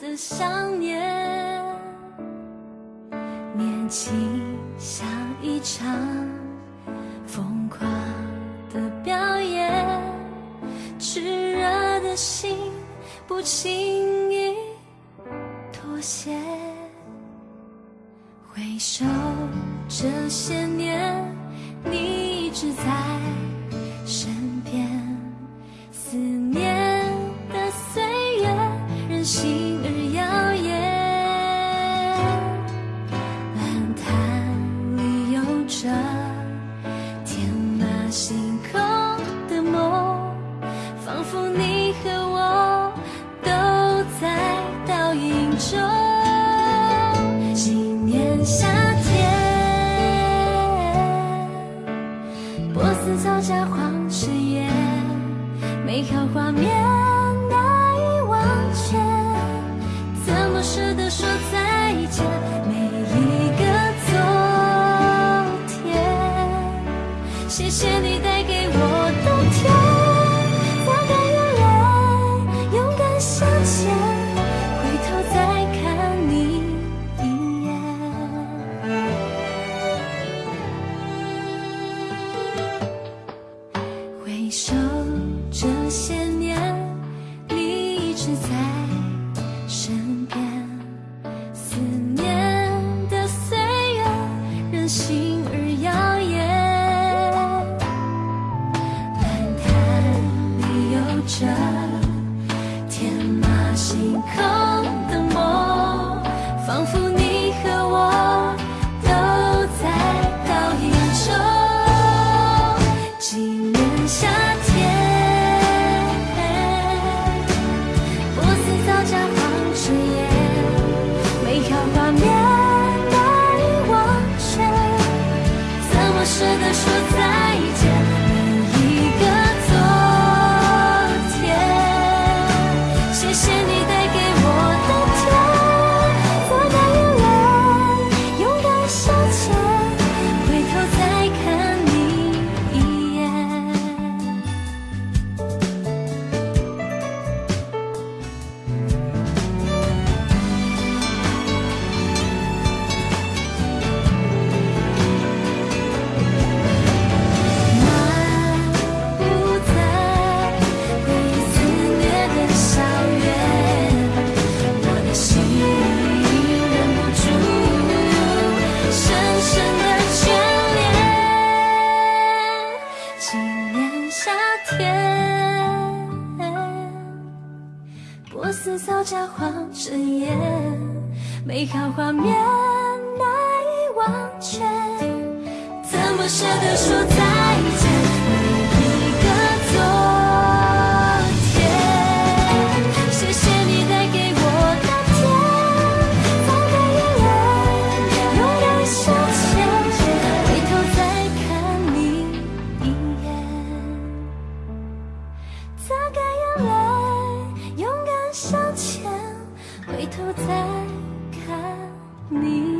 的想念年轻像一场疯狂的表演炽热的心不轻易妥协回首这些年你一直在旧，今年夏天，波斯草加黄翅叶，美好画面。自在我似造假谎睁眼，美好画面难以忘却，怎么舍得说再见？回头再看你。